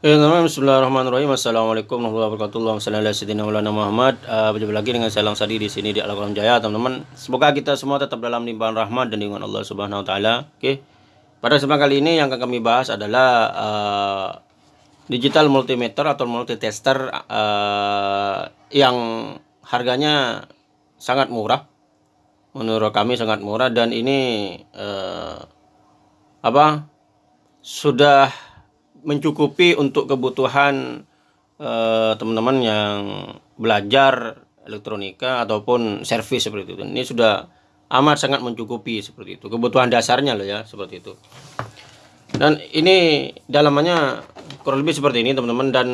Teman Bismillahirrahmanirrahim. Assalamualaikum warahmatullahi wabarakatuh. Maulana Muhammad. Uh, berjumpa lagi dengan saya Lang Sadi di sini di Alam Jaya, teman-teman. Semoga kita semua tetap dalam limpahan rahmat dan lindungan Allah Subhanahu wa taala. Oke. Pada kesempatan kali ini yang akan kami bahas adalah uh, digital multimeter atau multitester uh, yang harganya sangat murah. Menurut kami sangat murah dan ini apa? Sudah mencukupi untuk kebutuhan eh, teman-teman uh, yang belajar elektronika ataupun servis seperti itu. Ini sudah amat sangat mencukupi seperti itu. Kebutuhan dasarnya loh ya seperti itu. Dan ini dalamannya kurang lebih seperti ini teman-teman dan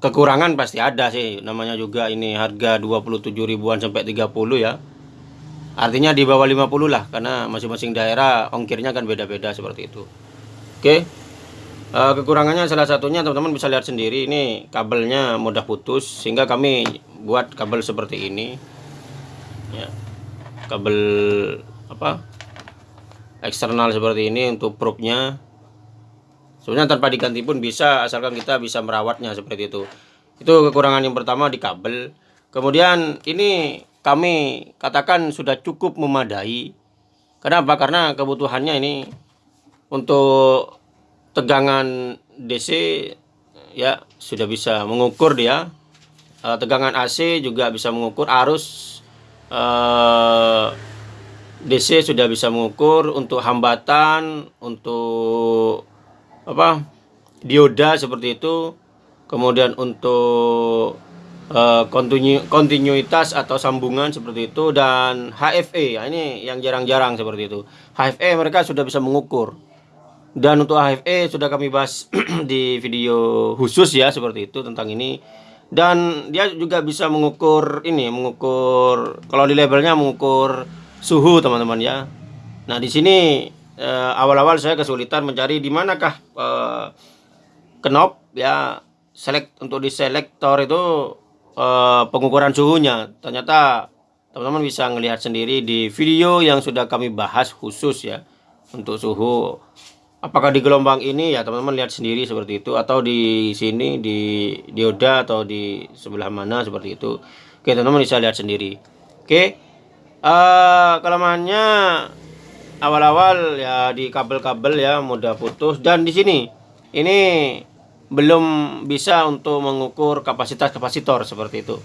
kekurangan pasti ada sih. Namanya juga ini harga 27 ribuan sampai 30 ya. Artinya di bawah 50 lah karena masing-masing daerah ongkirnya kan beda-beda seperti itu. Oke. Uh, kekurangannya salah satunya teman-teman bisa lihat sendiri ini kabelnya mudah putus sehingga kami buat kabel seperti ini. Ya kabel apa eksternal seperti ini untuk probe-nya. Sebenarnya tanpa diganti pun bisa asalkan kita bisa merawatnya seperti itu. Itu kekurangan yang pertama di kabel. Kemudian ini kami katakan sudah cukup memadai. Kenapa? Karena kebutuhannya ini untuk tegangan DC ya sudah bisa mengukur dia. Uh, tegangan AC juga bisa mengukur arus. Uh, eh, DC sudah bisa mengukur untuk hambatan untuk apa dioda seperti itu. Kemudian untuk uh, kontinu kontinuitas atau sambungan seperti itu dan HFE ya ini yang jarang-jarang seperti itu. HFE mereka sudah bisa mengukur dan untuk HFE sudah kami bahas di video khusus ya seperti itu tentang ini. Dan dia juga bisa mengukur ini, mengukur kalau di labelnya mengukur suhu teman-teman ya. Nah di sini eh, awal-awal eh, saya kesulitan mencari di manakah eh, knop ya select untuk di selektor itu eh, pengukuran suhunya. Ternyata teman-teman bisa melihat sendiri di video yang sudah kami bahas khusus ya untuk suhu apakah di gelombang ini ya teman-teman lihat sendiri seperti itu? Atau di sini di dioda atau di sebelah mana seperti itu? Oke teman-teman bisa lihat sendiri. Oke uh, kelemahannya awal-awal ya di kabel-kabel ya mudah putus. Dan di sini ini belum bisa untuk mengukur kapasitas kapasitor seperti itu.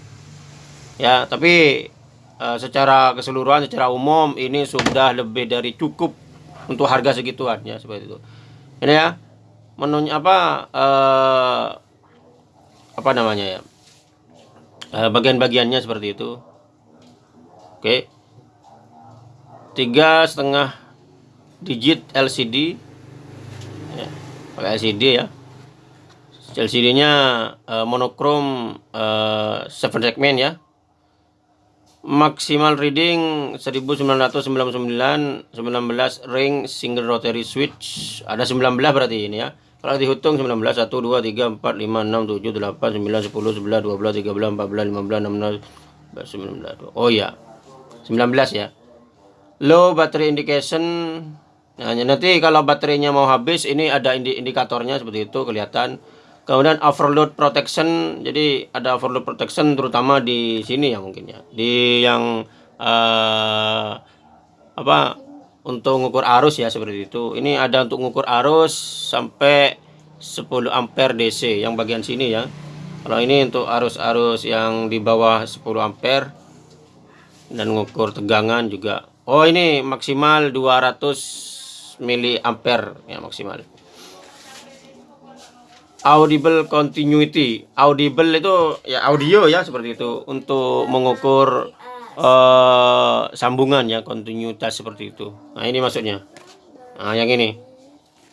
Ya tapi uh, secara keseluruhan secara umum ini sudah lebih dari cukup untuk harga segituan ya seperti itu. Ini ya menunya apa eh, apa namanya ya eh, bagian-bagiannya seperti itu. Oke. Tiga setengah digit LCD ya, LCD ya. LCD nya eh, monokrom eh, 7 segment ya maksimal reading 1999 19 ring single rotary switch. Ada 19 berarti ini ya. Kalau dihitung 19 1 2 3 4 5 6 7 8 9 10 11 12 13 14 15 16 19 oh ya 19 ya. Low battery indication. Nah, nanti kalau baterainya mau habis ini ada indikatornya seperti itu kelihatan kemudian overload protection jadi ada overload protection terutama di sini ya mungkin ya. Di yang uh, apa untuk mengukur arus ya seperti itu. Ini ada untuk mengukur arus sampai 10 ampere DC yang bagian sini ya. Kalau ini untuk arus-arus yang di bawah 10 ampere dan mengukur tegangan juga. Oh ini maksimal 200 miliampere ya maksimal audible continuity. Audible itu ya audio ya seperti itu. Untuk mengukur uh, sambungan ya kontinuitas seperti itu. Nah ini maksudnya. Nah yang ini.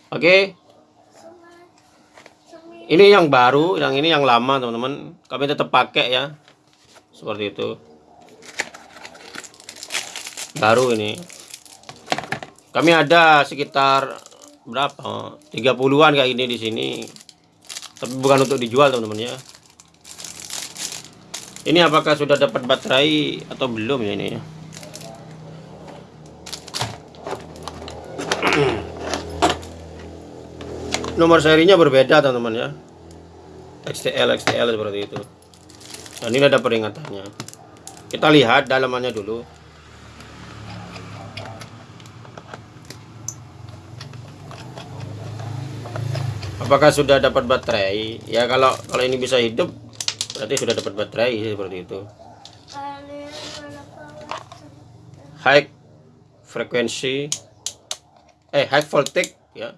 Oke. Okay. ini yang baru yang ini yang lama teman-teman. Kami tetap pakai ya. Seperti itu. Baru ini. Kami ada sekitar berapa? 30-an kayak ini di sini tapi bukan untuk dijual teman-teman ya. Ini apakah sudah dapat baterai atau belum ya ini ya? Nomor serinya berbeda teman-teman ya. XTL XTL seperti itu. Dan ini ada peringatannya. Kita lihat dalamannya dulu apakah sudah dapat baterai ya kalau kalau ini bisa hidup berarti sudah dapat baterai seperti itu high frequency eh high voltage ya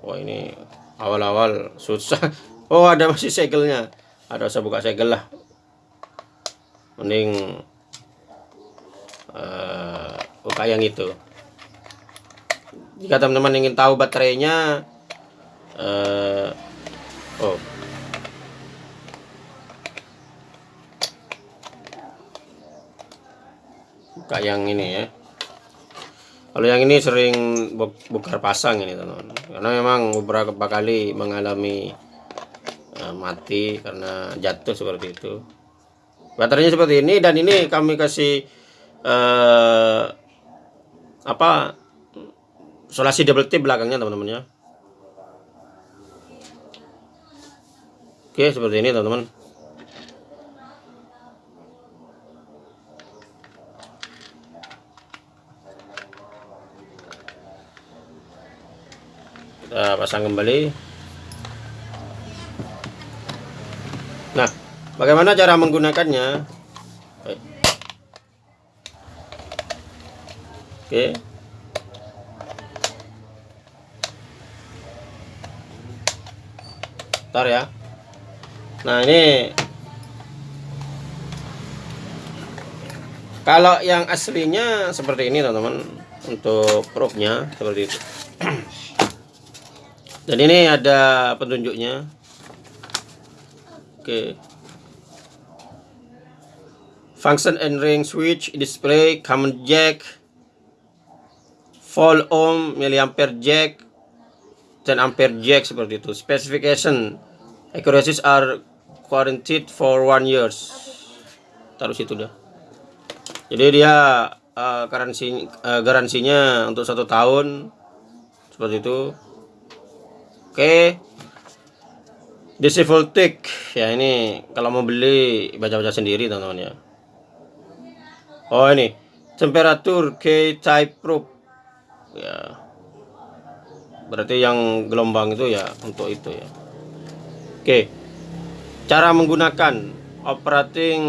Wah ini awal-awal susah. Oh ada masih segelnya. Ada usah buka segel lah. Mending uh, buka yang itu. Jika teman-teman ingin tahu baterainya, uh, oh. Buka yang ini ya. Kalau yang ini sering bukar pasang ini teman-teman. Karena memang beberapa kali mengalami uh, mati karena jatuh seperti itu. Baterainya seperti ini dan ini kami kasih uh, apa solasi double tip belakangnya teman-teman ya. Oke seperti ini teman-teman. Kita pasang kembali. Nah bagaimana cara menggunakannya? Oke ntar ya. Nah ini. Kalau yang aslinya seperti ini teman-teman untuk probe-nya seperti itu. Dan ini ada petunjuknya. Oke. Function and ring switch display common jack full ohm milliampere jack 10 ampere jack seperti itu. Specification accuracies are guaranteed for one years. Taruh situ dah. Jadi dia uh, garansi uh, garansinya untuk satu tahun seperti itu. Oke. DC voltage ya ini kalau mau beli baca-baca sendiri teman-teman ya. Oh ini. Temperatur K type probe. Ya. Berarti yang gelombang itu ya untuk itu ya. Oke. Cara menggunakan operating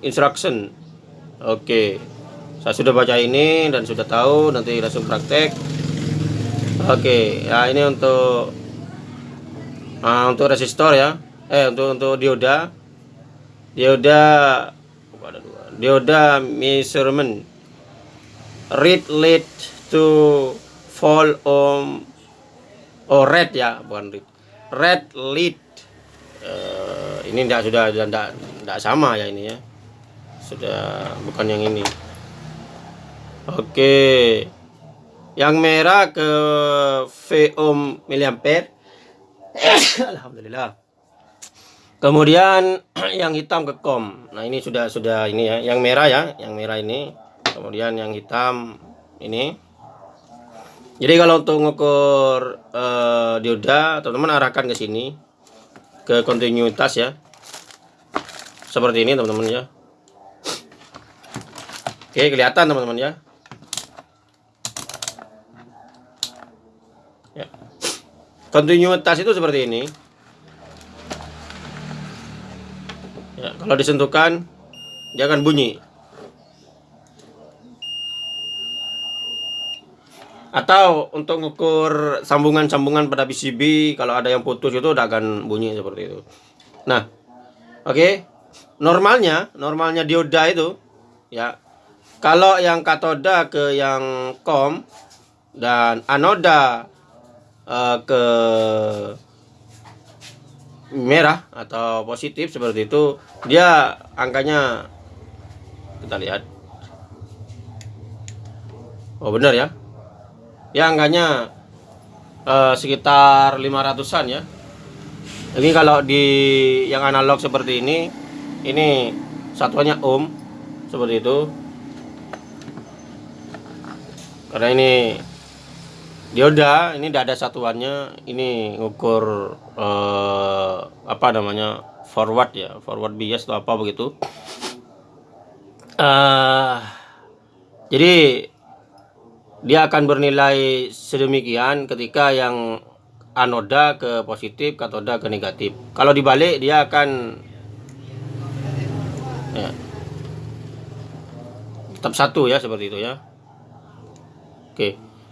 instruction. Oke. Saya sudah baca ini dan sudah tahu nanti langsung praktek. Oke, ya ini untuk uh, untuk resistor ya. Eh untuk untuk dioda. Dioda dioda measurement read lead to fall on oh red ya bukan read red lead. Uh, ini tidak sudah tidak tidak sama ya ini ya. Sudah bukan yang ini. Oke. Okay yang merah ke V ohm miliampere Alhamdulillah. Kemudian yang hitam ke kom nah ini sudah sudah ini ya. Yang merah ya yang merah ini. Kemudian yang hitam ini jadi kalau untuk mengukur uh, dioda teman-teman arahkan ke sini ke kontinuitas ya. Seperti ini teman-teman ya. Oke kelihatan teman-teman ya. Kontinuitas itu seperti ini. Ya, kalau disentuhkan dia akan bunyi atau untuk mengukur sambungan-sambungan pada PCB kalau ada yang putus itu udah akan bunyi seperti itu. Nah oke. Okay. normalnya normalnya dioda itu ya. Kalau yang katoda ke yang kom dan anoda uh, ke merah atau positif seperti itu dia angkanya kita lihat. Oh benar ya ya angkanya uh, sekitar 500an ya. Ini kalau di yang analog seperti ini ini satuannya ohm seperti itu. Karena ini dioda ini tidak ada satuannya. Ini ngukur eh, apa namanya forward ya forward bias atau apa begitu. Eh, jadi dia akan bernilai sedemikian ketika yang anoda ke positif katoda ke negatif kalau dibalik dia akan ya, tetap satu ya seperti itu ya oke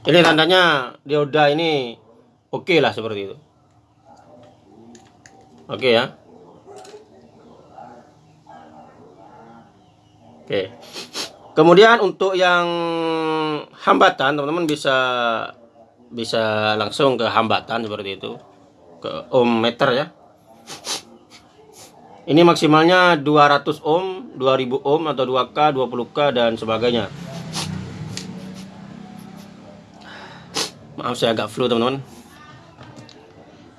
ini tandanya dioda ini oke okay lah seperti itu. Oke ya. Oke. Kemudian untuk yang hambatan teman-teman bisa bisa langsung ke hambatan seperti itu. Ke ohm meter ya. Ini maksimalnya 200 ohm, 2000 ohm atau 2K, 20K dan sebagainya. maaf saya agak flu teman-teman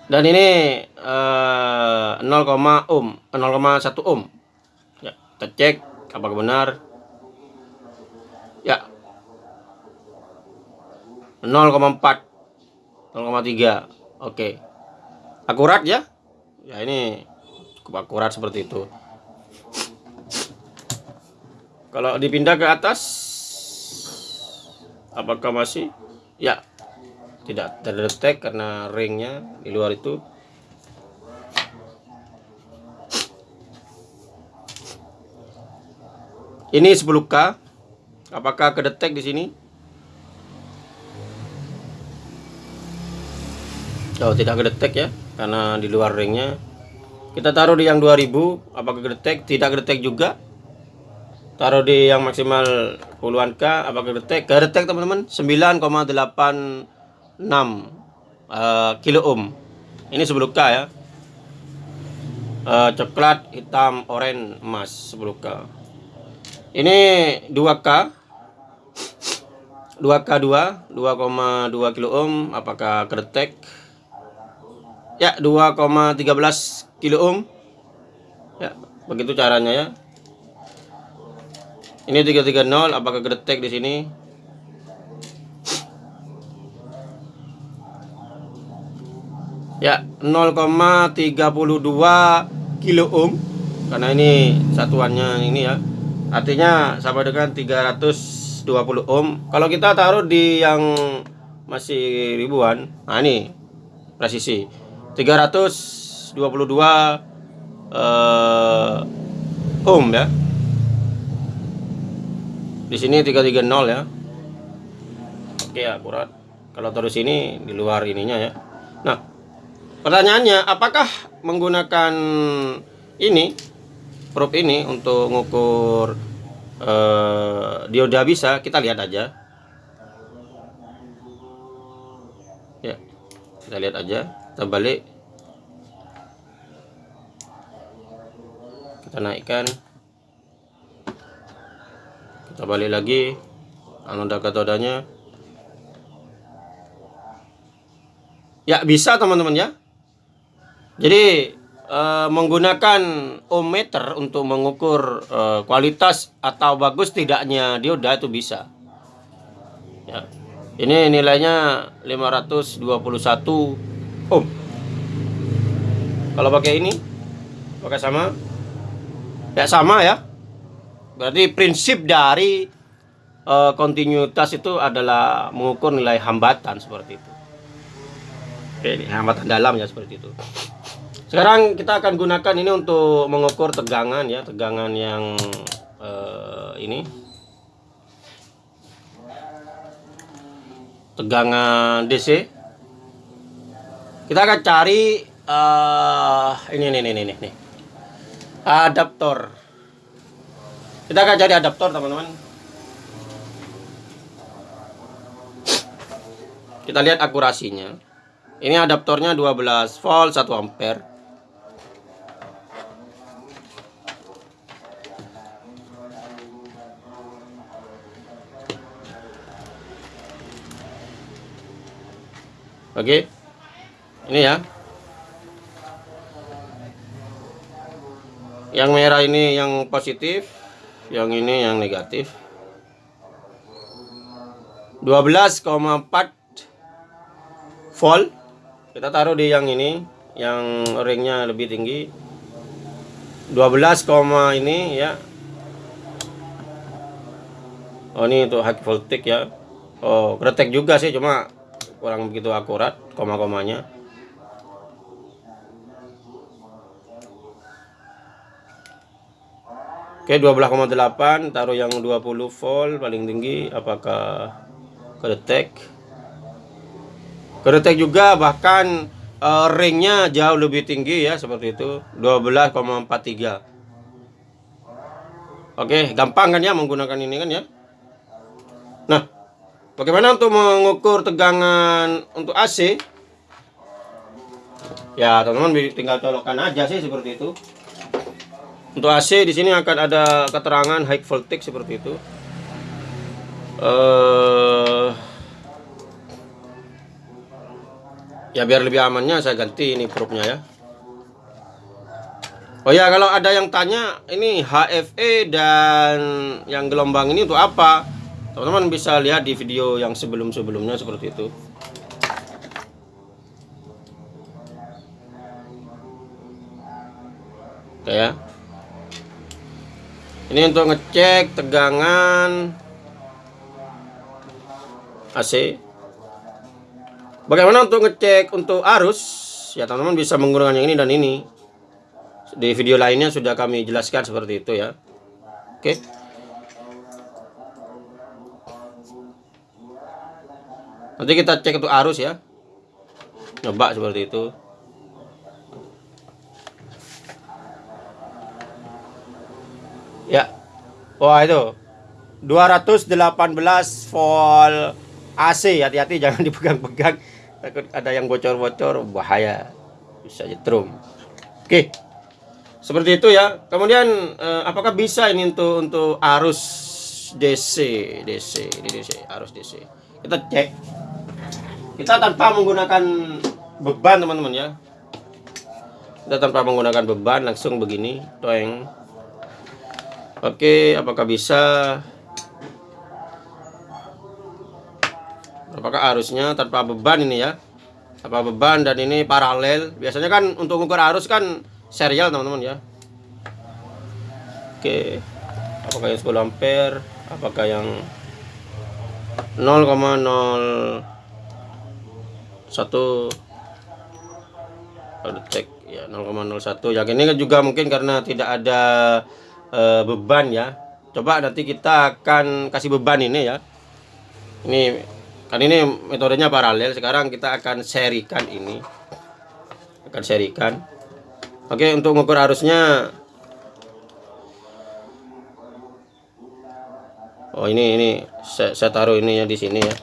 dan ini uh, 0, ohm 0,1 ohm ya kita cek apakah benar ya 0,4 0,3 oke. Akurat ya? Ya ini cukup akurat seperti itu. Kalau dipindah ke atas apakah masih? Ya. Tidak terdetek karena ringnya di luar itu. Ini 10k apakah kedetek di sini Oh tidak kedetek ya karena di luar ringnya. Kita taruh di yang 2000 apakah kedetek tidak kedetek juga. Taruh di yang maksimal puluhan k apakah kedetek kedetek teman-teman 9,8 6 uh, kilo ohm. Ini 10k ya. Uh, coklat hitam oranye emas 10k ini 2k 2k 2 2,2 kilo ohm apakah kedetek ya 2,13 kilo ohm. Ya begitu caranya ya. Ini 330 apakah kedetek di sini? Ya 0,32 kilo ohm. Karena ini satuannya ini ya. Artinya sama dengan 320 ohm. Kalau kita taruh di yang masih ribuan nah ini presisi 322 eh, ohm ya di sini 330 ya oke akurat kalau terus ini di luar ininya ya nah Pertanyaannya, apakah menggunakan ini probe ini untuk mengukur uh, dioda bisa? Kita lihat aja. Ya, kita lihat aja. Kita balik. Kita naikkan. Kita balik lagi. Anoda katodanya. Ya, bisa teman-teman ya. Jadi uh, menggunakan ohm meter untuk mengukur uh, kualitas atau bagus tidaknya dioda itu bisa. Ya. Ini nilainya 521 ohm. Kalau pakai ini, pakai sama, ya sama ya. Berarti prinsip dari uh, kontinuitas itu adalah mengukur nilai hambatan seperti itu. Oke, ini hambatan dalam ya seperti itu. Sekarang kita akan gunakan ini untuk mengukur tegangan ya, tegangan yang uh, ini. Tegangan DC. Kita akan cari uh, ini ini ini ini nih. Adaptor. Kita akan cari adaptor, teman-teman. Kita lihat akurasinya. Ini adaptornya 12 volt 1 ampere. Oke. Ini ya. Yang merah ini yang positif, yang ini yang negatif. 12 12,4 volt. Kita taruh di yang ini yang ringnya lebih tinggi. 12, ini ya. Oh ini untuk high voltage ya. Oh kretek juga sih cuma kurang begitu akurat koma-komanya Oke 12,8 taruh yang 20 volt paling tinggi apakah kedetek? Keretek juga bahkan uh, ringnya jauh lebih tinggi ya seperti itu 12,43 Oke gampang kan ya menggunakan ini kan ya? Nah bagaimana untuk mengukur tegangan untuk AC Ya teman-teman tinggal colokkan aja sih seperti itu untuk AC di sini akan ada keterangan high voltage seperti itu. Uh, ya biar lebih amannya saya ganti ini probe ya. Oh ya kalau ada yang tanya ini HFE dan yang gelombang ini untuk apa? Teman-teman bisa lihat di video yang sebelum-sebelumnya seperti itu. Oke ya ini untuk ngecek tegangan AC Bagaimana untuk ngecek untuk arus? Ya teman-teman bisa menggunakan yang ini dan ini. Di video lainnya sudah kami jelaskan seperti itu ya. Oke. Nanti kita cek untuk arus ya. Coba seperti itu. Ya. Wah itu. 218 volt AC hati-hati jangan dipegang-pegang. Takut ada yang bocor-bocor. Bahaya. Bisa jetrum oke. Seperti itu ya. Kemudian eh, apakah bisa ini untuk untuk arus DC DC ini DC arus DC kita cek. Kita tanpa menggunakan beban teman-teman ya. Kita tanpa menggunakan beban langsung begini toeng oke apakah bisa? Apakah arusnya tanpa beban ini ya? Tanpa beban dan ini paralel. Biasanya kan untuk ukur arus kan serial teman-teman ya. Oke apakah yang 10 ampere? Apakah yang 0,01 ada cek ya 0,01 ya ini kan juga mungkin karena tidak ada e, beban ya. Coba nanti kita akan kasih beban ini ya. Ini kan ini metodenya paralel. Sekarang kita akan serikan ini. Akan serikan. Oke untuk mengukur arusnya. Oh ini ini. Saya, saya taruh ini ya di sini ya.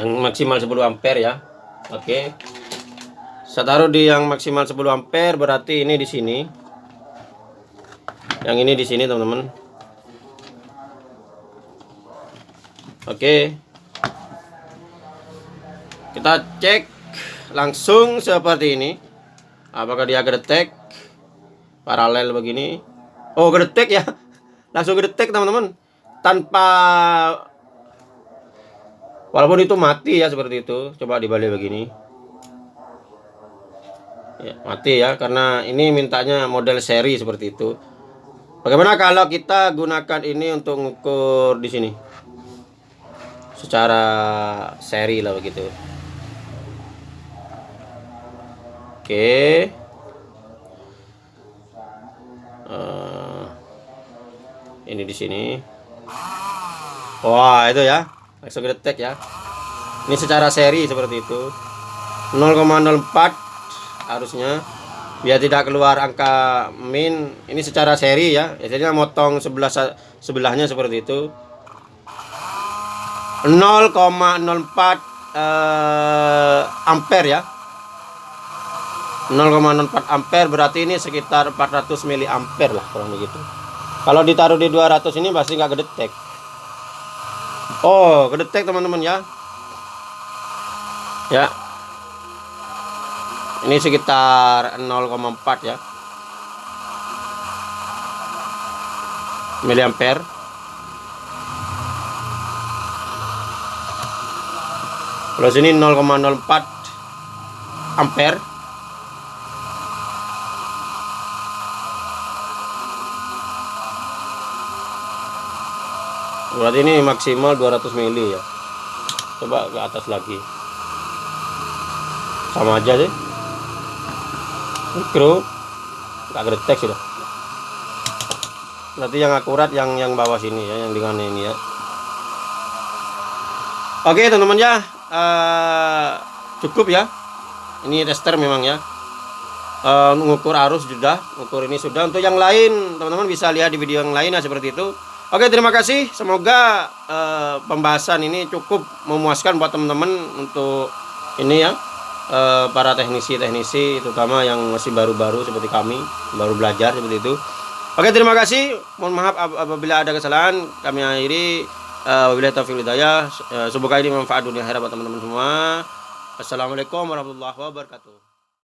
Yang maksimal 10 ampere ya. Oke saya taruh di yang maksimal 10 ampere berarti ini di sini yang ini di sini teman-teman Oke. Kita cek langsung seperti ini. Apakah dia gedetek paralel begini? Oh, gedetek ya. Langsung gedetek teman-teman. Tanpa walaupun itu mati ya seperti itu. Coba dibalik begini. Ya, mati ya karena ini mintanya model seri seperti itu. Bagaimana kalau kita gunakan ini untuk mengukur di sini? secara seri lah begitu. Oke. Uh, ini di sini. Wah itu ya. Langsung detek ya. Ini secara seri seperti itu. 0,04 harusnya. Biar tidak keluar angka min. Ini secara seri ya. Biasanya motong sebelah sebelahnya seperti itu. 0,04 eh, ampere ya. 0,04 ampere berarti ini sekitar 400 mili ampere lah kurang begitu kalau ditaruh di 200 ini pasti nggak kedetek. Oh kedetek teman-teman ya. Ya ini sekitar 0,4 ya. Miliampere. Kalau sini 0,04 ampere. Berarti ini maksimal 200 mili ya. Coba ke atas lagi. Sama aja sih mikro nggak geretek sudah. Berarti yang akurat yang yang bawah sini ya yang dengan ini ya. Oke teman-teman ya. Uh, cukup ya. Ini tester memang ya. Uh, arus sudah ukur ini sudah. Untuk yang lain teman-teman bisa lihat di video yang lain ya seperti itu. Oke terima kasih. Semoga uh, pembahasan ini cukup memuaskan buat teman-teman untuk ini ya uh, para teknisi-teknisi terutama yang masih baru-baru seperti kami baru belajar seperti itu. Oke terima kasih. Mohon maaf apabila ada kesalahan. Kami akhiri. Uh, wabillahi taufiq hidayah. Uh, semoga ini manfaat dunia akhirat teman-teman semua. Assalamualaikum warahmatullahi wabarakatuh